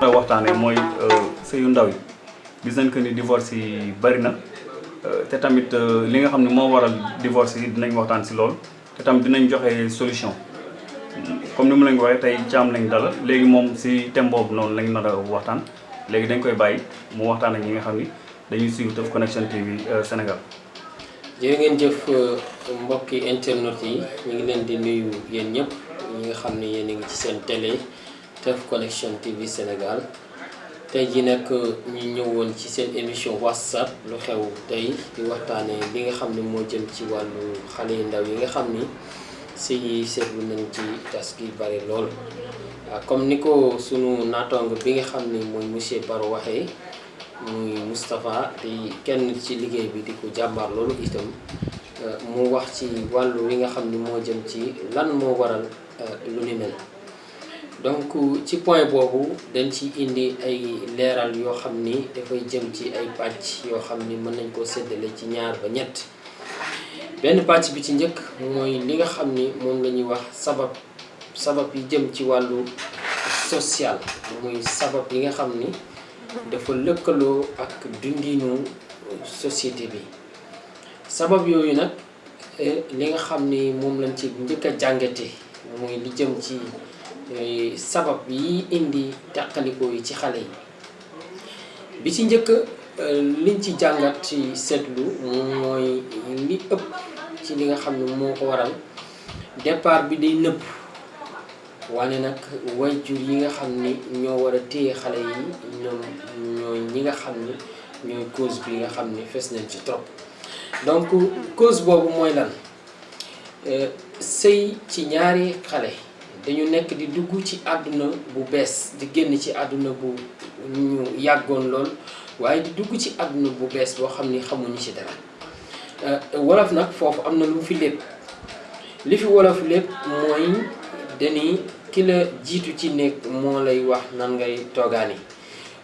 mooy waxtaanee mooy sëyu ndaw yi gis nañ que ni divorce yi bari na te tamit li nga xam ne moo waral divorce yi dinañ waxtaan si lool te tamit dinañ joxe solution comme ni mu leen ko waxee tey caam lañ dala léegi moom si thème boobu noonu lañ nar a waxtaan léegi dañ koy bàyyi mu waxtaan ak ñi nga xam ni dañuy suivre Teuf Connection TV euh, Sénégal. jërë ngeen jëf euh, mbokki internet yi ñu ngi leen di nuyu yéen ñëpp ñi nga xam ne yéen a ngi ci seen télé Teuf Connection TV Sénégal tey ji nag euh, ñu ñëwoon ci seen émission WhatsApp lu xew tey di waxtaanee li nga xam ne moo jëm ci wàllu xale yu ndaw yi nga xam ni sëy yi seetlu nañ ci tas gi bari lool. Ah, comme ni ko sunu naataango bi nga xam ni mooy monsieur Baro waxee. muy Moustapha di kenn ci liggéey bi di ko jàmbaar loolu itam euh, mu wax ci wàllu wi nga xam ni moo jëm ci lan moo waral euh, lu ni mel donc ci point boobu dañ ci indi ay leeral yoo xam ni dafay jëm ci ay pàcc yoo xam ni mën nañ koo séddale ci ñaar ba ñett benn pàcc bi ci njëkk mooy li nga xam ni moom la ñuy wax sabab sabab yi jëm ci wàllu social muy sabab yi nga xam ni dafa lëkkaloo ak dundiinu société bi sabab yooyu nag eh, li nga xam ni moom lañ ci njëkk a jàngate mooy li jëm ci eh, sabab yi indi teqalikoo yi ci xale yi bi ci njëkk eh, liñ ci jàngat ci seetlu mooy li ëpp ci li nga xam ne moo ko waral départ bi day nëpp Waane nag, way-jur yi nga xam ni ñoo war a téye xale yi ñoom ñooy ñi nga xam ni ñooy cause bi nga xam ni fes nañ ci trop donc cause boobu mooy lan euh, sëy ci ñaari xale dañu nekk di dugg ci àdduna bu bees di génn ci àdduna bu ñu yàggoon lool waaye di dugg ci àdduna bu bees boo xam ni xamuñu ci dara Euh, wolof nag foofu am na lu mu fi lépp li fi wolof lépp mooy dañuy ki la jiitu ci néeg moo lay wax nan ngay toogaani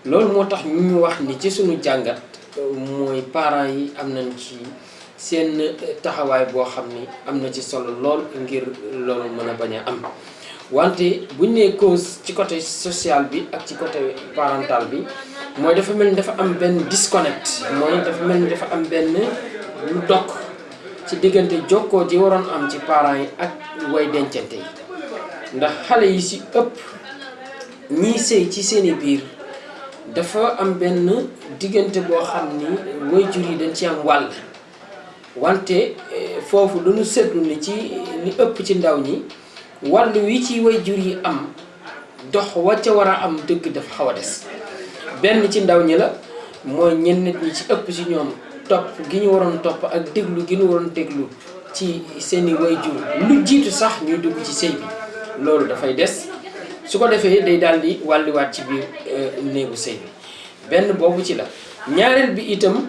loolu moo tax ñu ñu wax ni ci suñu jàngat mooy parent yi am nañ ci seen taxawaay boo xam ni am na ci solo lool ngir loolu mën a bañ a am wante bu ñu nee cause ci côté social bi ak ci côté parental bi mooy dafa mel ni dafa am benn disconnect mooy dafa mel ni dafa am benn lu dokk ci diggante jokkoo ji waroon am ci parents yi ak way dencante yi ndax xale yi si ëpp ñiy sëy ci seeni biir dafa am benn diggante boo xam ni waajur yi dañ ci am wàll wante foofu lu ñu seetlu ni ci li ëpp ci ndaw ñi wàll wi ci wayjur yi am dox wa ca war a am dëgg dafa xaw a des benn ci ndaw ñi la mooy ñenn nit ñi ci ëpp ci ñoom topp gi ñu waroon topp ak déglu gi ñu waroon déglu ci seeni wayjur lu jiitu sax ñuy dugg ci sëy bi loolu dafay des su ko defee day daal di wàlliwaat ci biir néegu sëy bi benn boobu ci la ñaareel bi itam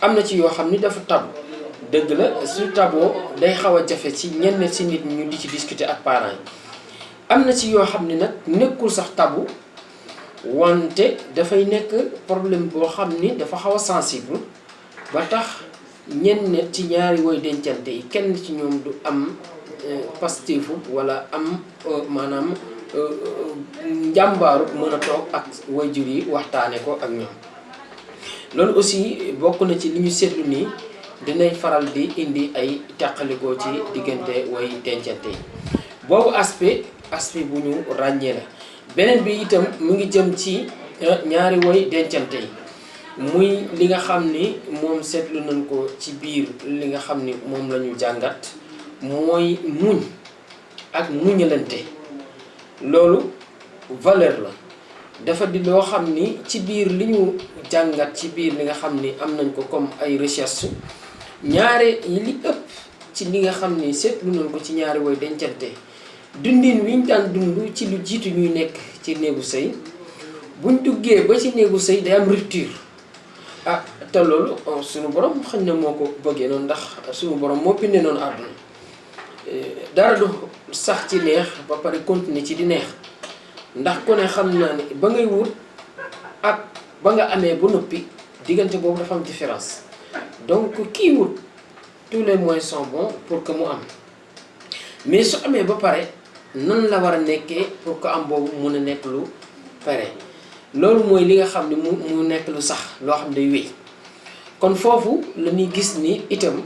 am na ci yoo xam ni dafa tabu dëgg la su taboo day xaw a jafe ci ñenn ci nit ñu di ci discuter ak parents yi am na ci yoo xam ne nag nekkul sax tabu wante dafay nekk problème boo xam ni dafa xaw a sensible ba tax ñenn ci ñaari woy dencante yi kenn ci ñoom du am euh, pastifu wala am euh, maanaam euh, njàmbaaru mën a toog ak wayjur yi waxtaane ko ak ñoom loolu aussi bokk na ci li ñu seetlu nii dinay faral di indi ay teqalikoo ci diggante way dencante yi boobu aspect aspect bu ñu ràññee la beneen bi itam mu ngi jëm ci euh, ñaari way dencante yi muy li nga xam ni moom seetlu nañ ko ci biir li nga xam ni moom la ñu jàngat mooy muñ ak muñalante loolu valeur la dafa di loo xam ni ci biir li ñu jàngat ci biir li nga xam ni am nañ ko comme ay recherche ñaare yi li ëpp ci li nga xam ni seetlu nañ ko ci ñaari way dencante dundin wi ñu daan dund ci lu jiitu ñuy nekk ci néegu sëy buñ duggee ba ci néegu sëy day am rupture ah te loolu suñu borom xëy na moo ko bëggee noonu ndax suñu borom moo bindee noonu àdduna dara du sax ci neex ba pare continuer ci di neex ndax ku ne xam naa ne ba ngay wut ak ba nga amee ba noppi diggante boobu dafa am différence donc kii wut tous les moyens sont bons pour que mu am mais su amee ba pare nan la war a nekkee pour que am boobu mun a nekk lu pare loolu mooy li nga xam ne mu mu nekk lu sax loo xam ne day wéy kon foofu la ñuy gis ni itam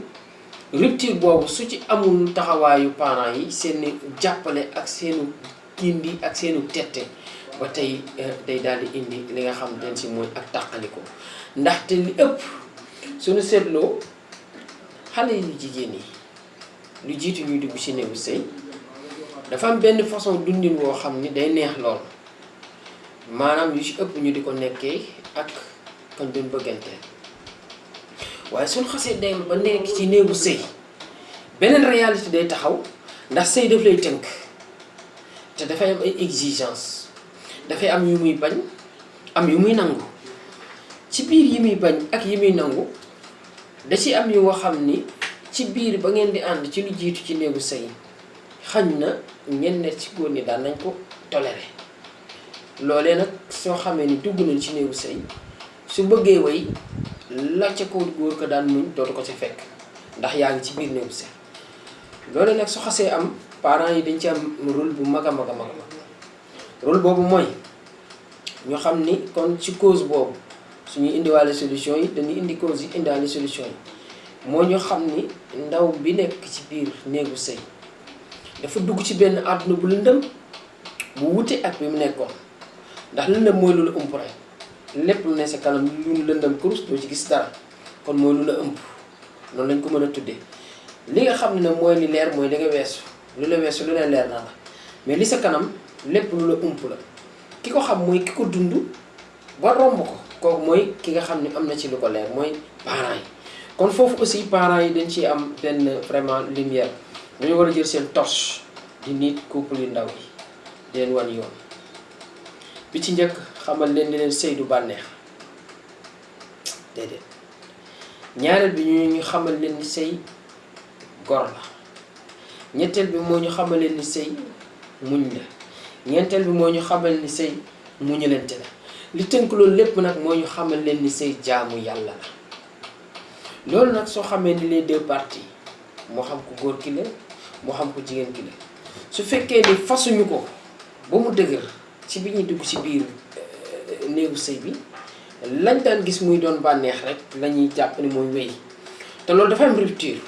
Rupture boobu su ci amul taxawaayu parents yi seen jàppale ak seen gindi ak seen tette ba tey day daal di indi li nga xamante ne si mooy ak tàqaliko ndaxte li ëpp su nu seetloo xale yu jigéen yi lu jiitu ñuy dugg ci néegu sëy dafa am benn façon dundin woo xam ni day neex lool maanaam yu ci ëpp ñu di ko nekkee ak kañ doon bëgganteel waaye suñ xasee dem ba nekk ci néegu sëy beneen réalité day taxaw ndax sëy daf lay tënk te dafay am ay exigence dafay am yu muy bañ am yu muy nangu ci biir yi muy bañ ak yi muy nangu da ci am yoo xam ni ci biir ba ngeen di ànd ci lu jiitu ci néegu sëy xañ na ñenn ci góor ñi daan nañ ko toléré loolee nag soo xamee ni dugg nañ ci néegu sëy Su bëggee wéy, la ca ko góor ga daan muñ dootu ko ca fekk ndax yaa ngi ci biir néegu sëy. Loolu nag su xasee am, parents yi dañu ci am rôle bu mag a mag a mag. Rôle boobu mooy ñu xam ni kon ci cause boobu su ñuy indiwaale solution yi dañuy indi cause yi indaale solution yi. Mooy ñu xam ni ndaw bi nekk ci biir néegu sëy dafa dugg ci benn àdduna bu lëndëm bu wuute ak bi mu nekkoon ndax lëndëm mooy lu la ump rekk. lépp lu ne sa kanam lu lëndëm kurus doo ci gis dara kon mooy lu la ëmb loolu lañ ko mën a tuddee li nga xam ne nag mooy li leer mooy li nga weesu lu la weesu lu ne leer na la mais li sa kanam lépp lu la ëmb la ki ko xam mooy ki ko dund ba romb ko kooku mooy ki nga xam ne am na ci lu ko leer mooy parents yi kon foofu aussi parents yi dañ ciy am benn vraiment lumière dañu war a jël seen torche di nit couple yu ndaw yi di leen wan yoon Bi ci njëkk, xamal leen ni leen sëy du bànneex. Déedéet. Ñaareel bi ñu ñu xamal leen ni sëy gor la. Ñetteel bi moo ñu xamal leen ni sëy muñ la. Ñeenteel bi moo ñu xamal ni sëy muñalante la. Li tënk loolu lépp nag moo ñu xamal leen ni sëy jaamu Yàlla la. Loolu nag soo xamee ni les deux parties moo xam ku góor ki la moo xam ku jigéen ki la su fekkee ni fasuñu ko ba mu dëgër ci bi ñuy dugg ci biir euh, néegu sëy bi lañ daan gis muy doon bànneex rek la ñuy jàpp ni mooy wéy te loolu dafa am rupture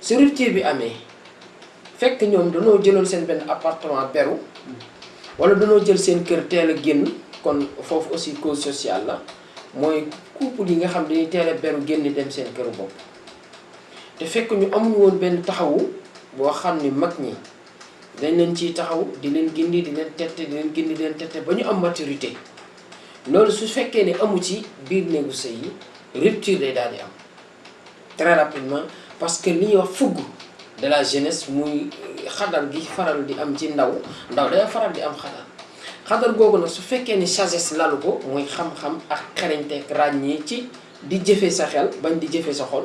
su rupture bi amee fekk ñoom danoo jëloon seen benn appartement beru wala danoo jël seen kër teel a génn kon foofu aussi cause sociale la mooy couple yi nga xam dañuy teel a beru génn dem seen këru bopp te fekk ñu amuñu woon benn taxawu boo xam ni mag ñi Dañ leen ciy taxawu, di leen gindi, di leen tette, di leen gindi, di leen tette ba ñu am maturité. Loolu su fekkee ne amu ci biir néegu sëy yi, rupture day daal di am très rapidement parce que li ñuy wax fougue de la jeunesse muy xadar gi faral di am ci ndaw ndaw day faral di am xadar xadar googu nag su fekkee ni sagesse lalu ko muy xam-xam ak xereñte ak ràññee ci di jëfee sa xel bañ di jëfee sa xol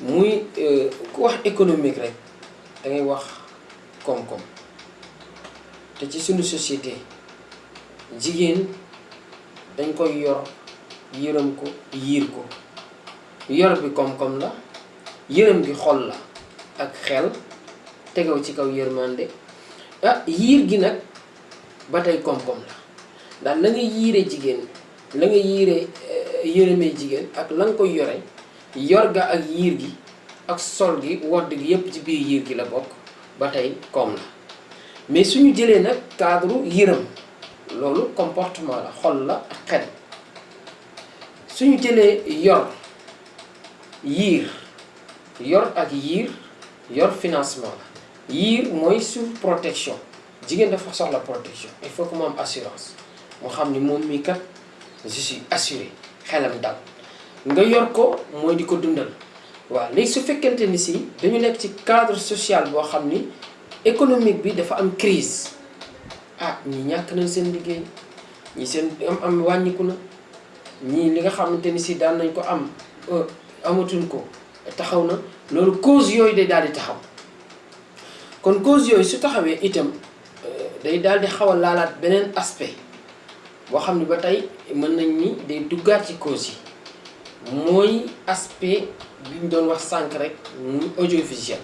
muy euh, ku wax économique rek da ngay wax koom-koom te ci suñu société jigéen dañ koy yor yërëm ko yiir ko yor bi koom-koom la yërëm gi xol la ak xel tegew ci kaw yërmande ah yiir gi nag ba tey koom-koom la ndax la nga yiire jigéen la nga yiire euh, yërëmee jigéen ak la nga koy yore Yor ga ak yiir gi ak sol gi, wodd gi yépp ci biir yiir gi la bokk, ba tey koom la. Mais su ñu jëlee nag cadre u yërëm, loolu comportement la, xol la ak xel. Su ñu jëlee yor, yiir, yor ak yiir, yor financement la. Yiir mooy sur protection, jigéen dafa soxla protection, il faut que mu am assurance, mu xam ni moom mii kat je suis assuré xelam dal nga yor ko mooy di ko dundal waaw léegi su fekkente ni si dañu nekk ci cadre social boo xam ni économique bi dafa am crise ah ñi ñàkk nañ seen liggéey ñi seen am am wàññiku na ñii li nga xamante ni si daan nañ ko am euh, amatuñ ko taxaw na loolu cause yooyu day daal di taxaw kon cause yooyu su taxawee itam euh, day daal di xaw a laalaat beneen aspect boo xam ne ba tey mën nañ ni day duggaat ci cause yi mooy aspect bi ñu doon wax sànq rek muy audiovisuel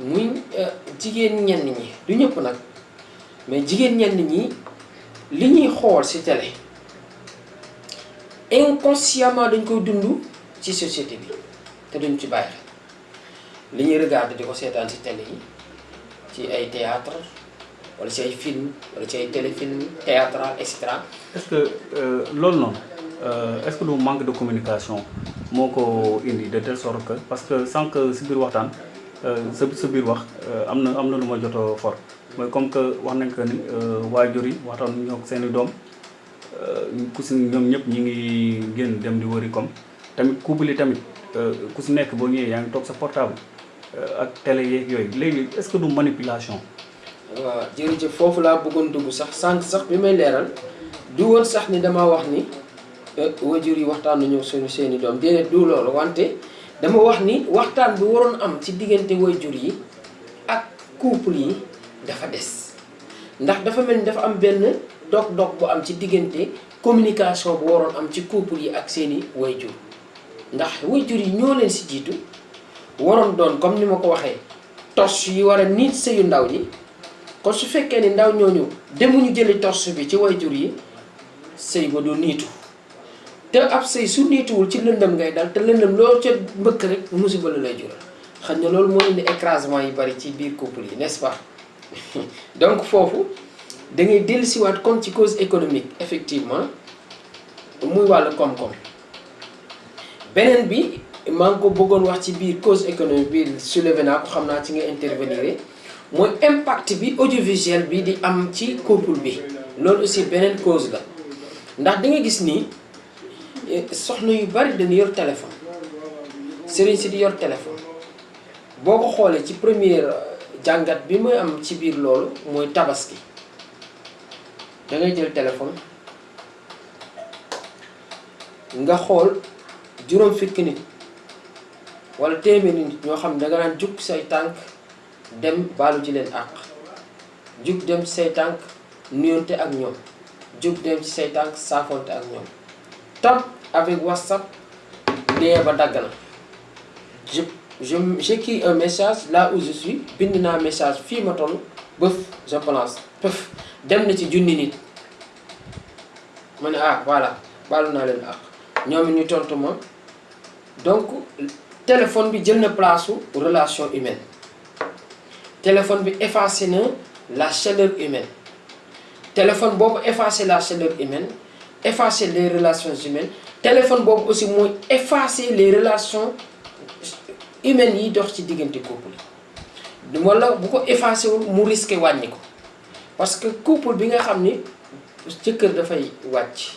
muy euh, jigéen ñenn ñi du ñëpp nag mais jigéen ñenn ñi li ñuy xool ci télé inconsciemment dañ koy dund ci société bi te duñ ci bàyyi li ñuy regarder di ko seetaan si télé yi ci ay théâtre wala ci ay film wala ci ay téléfilm théâtral et cetera est-ce que euh, loolu noonu euh, est-ce que du manque de communication moo ko indi de telle sorte que parce que sànq si biir waxtaan euh, sa sa biir wax euh, am na am na lu ma jot a for mooy comme que wax nañ que ni euh, waajur yi waxtaan ñoo seen i doom euh, ku si ñoom ñëpp ñu ngi génn dem di wëri comme tamit couple yi tamit euh, ku si nekk boo ñëwee yaa ngi toog sa portable euh, ak télé yeeg yooyu léegi est-ce que du manipulation. waaw jërëjëf foofu laa bëggoon dugg sax sànq sax bi may leeral du woon sax ni dama wax ni euh, wajur yi waxtaan nañu suñu seeni doom déedéet du loolu wante dama wax ni waxtaan bi waroon am ci diggante wajur yi ak couple yi dafa des ndax dafa mel ni dafa am benn dog-dog bu am ci diggante communication bu waroon am ci couple yi ak seeni wayjur ndax wayjur yi ñoo leen si jiitu waroon doon comme ni ma ko waxee torche yi war a niit sëyu ndaw ñi kon su fekkee ni ndaw ñooñu demuñu jëli torche bi ci wayjur yi sëy ba du niitu te ab sëy su niituwul ci lëndëm ngay dal te lëndëm loo ca mbëkk rek musiba la lay jural xam ne loolu moo indi écrasement yi bari ci biir couple yi n'est-ce pas donc foofu da ngay dellusiwaat kon ci cause économique effectivement muy wàllu koom-koom beneen bi maa ngi ko bëggoon wax ci biir cause économique bi soulevé naa ko xam naa ci nga intervenir mooy impact bi audiovisuel bi di am ci couple bi loolu aussi beneen cause la ndax di nga gis ni soxna yu bari dañu yor téléphone sëriñ si di yor téléphone boo ko xoolee ci première jàngat bi muy am ci biir loolu mooy tabaski da ngay jël téléphone nga xool juróom fukki nit wala téeméeri nit ñoo xam ne da nga daan jug say tànk dem baalu ji leen àq Jóg dem ci say tànk nuyoonte ak ñoom. Jóg dem ci say tànk saafoonte ak ñoom. Top avec WhatsApp lien ba dagg na. Je je j'écris un message là où je suis bind naa message fii ma toll bëf je pense pëf dem na ci junni nit. ma ne ah voilà baalu naa leen àq ñoom it ñu tontu ma donc téléphone bi jël na place relation humaine téléphone bi effacé na la chaleur humaine téléphone boobu effacé la chaleur humaine effacé les relations humaines téléphone boobu aussi mooy effacer les relations humaines yi dox ci diggante couple yi wala bu ko effacé wul mu risqué wàññi ko parce que couple bi nga xam ni jëkkër dafay wàcc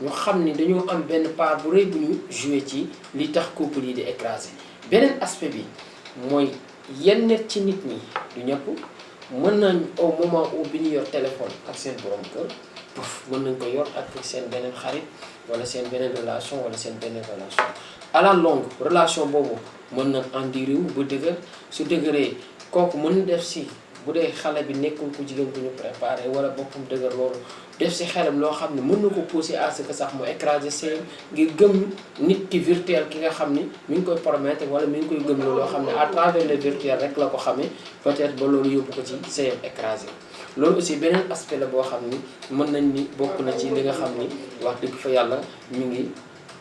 Ñu xam ni dañoo am benn part bu rëy bu ñu jouer ci liy tax couple yi di écraser. Beneen aspect bi mooy yenn ci nit ñi, du ñëpp, mën nañ au moment où bi ñu yor téléphone ak seen boroom kër, pëf, mën nañ ko yor ak seen beneen xarit walla seen beneen relation walla seen beneen relation. À la longue, relation boobu mën na endurer wu ba dëgër, su dëgëree kooku mën na def si. Bu dee xale bi nekkul ku jigéen ku ñu préparé walla boppam dëgër loolu, def ci xelam loo xam ni mën na ko pousser à ce que sax mu écraser sëyam ngir gëm nit ki virtuel ki nga xam ni mi ngi koy promettre walla mi ngi koy gëmloo loo xam ni à travers le virtuel rekk la ko xamee peut être ba loolu yóbbu ko ci sëyam écraser. Loolu aussi beneen aspect la boo xam ni mën nañu ni bokk na ci li nga xam ni wax dëgg fa Yàlla mi ngi.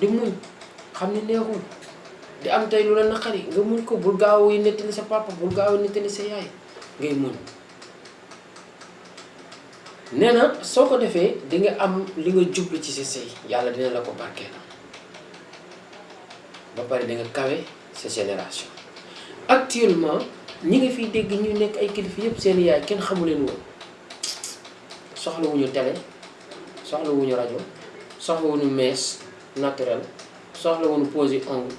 di muñ xam ni neexul di am tey lu la naqari nga muñ ko bul gaaw a nettali sa papa bul gaaw a nettali sa yaay ngay muñ nee na soo ko defee di nga am li nga jublu ci sa sëy yàlla dina la ko barkeel ba pare di nga kawe sa génération actuellement ñi nga fiy dégg ñu nekk ay kilifa yëpp seen yaay kenn xamu leen woon soxlawuñu télé Soxla wuñu rajo, soxla wuñu mees naturel, soxla wuñu pose ongle,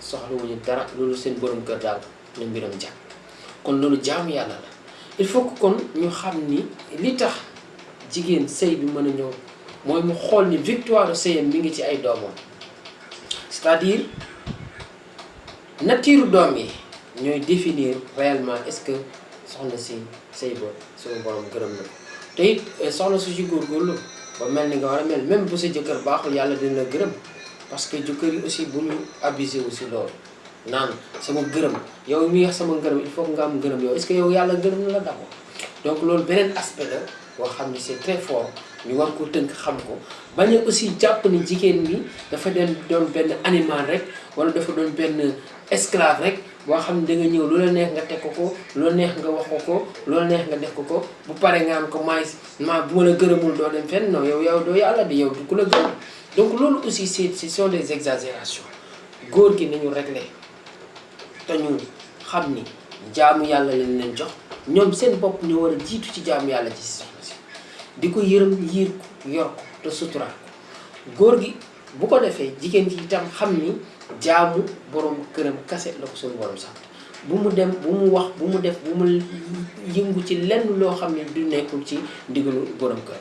soxla wuñu dara loolu seen borom kër daal na mbiram jag kon loolu jaamu yàlla la il faut que kon ñu xam ni li tax jigéen sëy bi mën a ñëw mooy mu xool ni victoire sëyam mi ngi ci ay doomam c'est-à-dire Natiiru doom yi ñooy définir réellement est-ce que soxna si sëy ba suñu borom gërëm na ko te it eh, soxna su ci góorgóorlu ba mel ni nga war a mel même bu sa jëkkër baaxul yàlla dina la gërëm parce que jëkkër yi aussi bu ñu abusé wu si loolu naan sama gërëm yow mi wax sama ngërëm il faut que nga am ngërëm yow est-ce que yow yàlla gërëm na la d'abord donc loolu beneen aspect la boo xam ne c'est très fort ñu war ko tënk xam ko bañ a aussi jàpp ni jigéen ñi dafa den doon benn animal rek wala dafa doon benn esclave rek boo xam ne da nga ñëw lu la neex nga teg ko ko lu la neex nga wax ko ko lu la neex nga def ko ko bu pare nga am ko maay ma bu ma la gërëmul doo dem fenn non yow yow doo yàlla di yow du ku la gërëm donc loolu aussi c'est ce sont des exagérations góor gi nañu réglé te ñu xam ni jaamu yàlla lañ leen jox ñoom seen bopp ñu war a jiitu ci jaamu yàlla ci soxna si di ko yërëm yiir ko yor ko te suturaal ko góor gi bu ko defee jigéen ji itam xam ni jaamu borom këram kase la ko suñu borom sant bu mu dem bu mu wax bu mu def bu mu yëngu ci lenn loo xam ne du nekkul ci ndigalu borom kër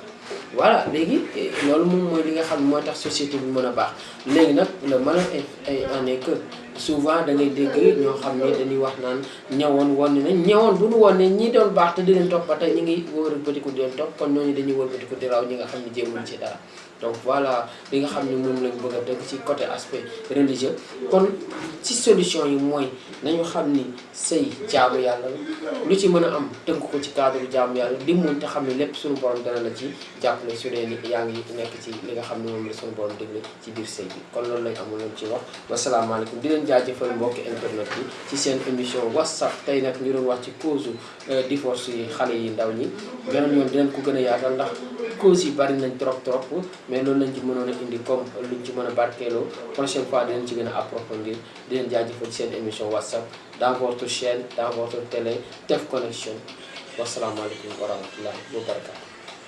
voilà léegi eh, loolu moom mooy li nga xam ne mooy tax société bi mën a baax léegi nag le malheur est est en est que souvent da ngay dégg ñoo xam ne dañuy wax naan ñawoon woon nañ ñawoon bu ñu woon ne ñi doon baax te di leen topp ba tey ñu ngi wëlbatiku di leen topp kon ñooñu dañuy wëlbatiku di raw ñi nga xam ne jéemuñ ci dara donc voilà li nga xam ne moom lañ bëgg a dëgg ci côté aspect religieux kon ci solution yi mooy nañu xam ni sëy jaamu yàlla lu ci mën a am tënk ko ci cadre jaamu yàlla di muñ te xam ne lépp suñu borom dana la ci jàppale su dee ni yaa ngi nekk ci li nga xam ne moom la suñu borom déglu ci biir sëy bi kon loolu lañ amuloon ci wax wasalaamaaleykum di leen jaajëfal mbokki internet bi ci seen émission whatsapp tey nag ñu doon wax ci cause euh, divorce yi xale yi ndaw ñi beneen yoon dinañ ko gën a yaatal ndax cause yi bari nañ trop trop mais loolu lañ ci mënoon a indi comme luñ ci mën a barkeeloo prochaine fois dinañ ci gën a approfondir di leen jaajëfal ci seen émission whatsapp dans votre chaîne dans votre télé Teuf Connection wasalaamaaleykum wa rahmatullahi wa barakatu